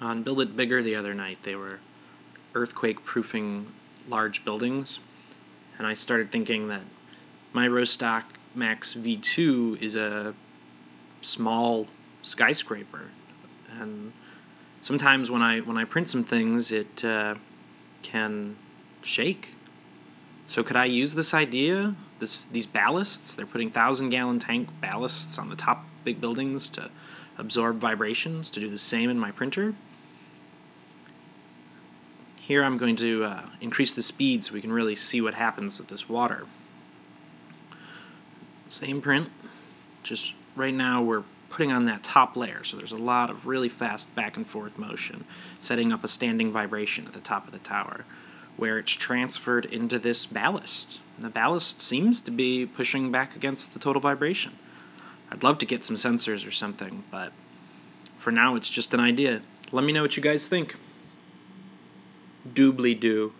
On Build It Bigger the other night, they were earthquake proofing large buildings, and I started thinking that my Rostock Max V2 is a small skyscraper, and sometimes when I when I print some things, it uh, can shake. So could I use this idea? This these ballasts? They're putting thousand gallon tank ballasts on the top big buildings to absorb vibrations. To do the same in my printer. Here I'm going to uh, increase the speed so we can really see what happens with this water. Same print, just right now we're putting on that top layer, so there's a lot of really fast back and forth motion, setting up a standing vibration at the top of the tower, where it's transferred into this ballast. The ballast seems to be pushing back against the total vibration. I'd love to get some sensors or something, but for now it's just an idea. Let me know what you guys think doobly doo.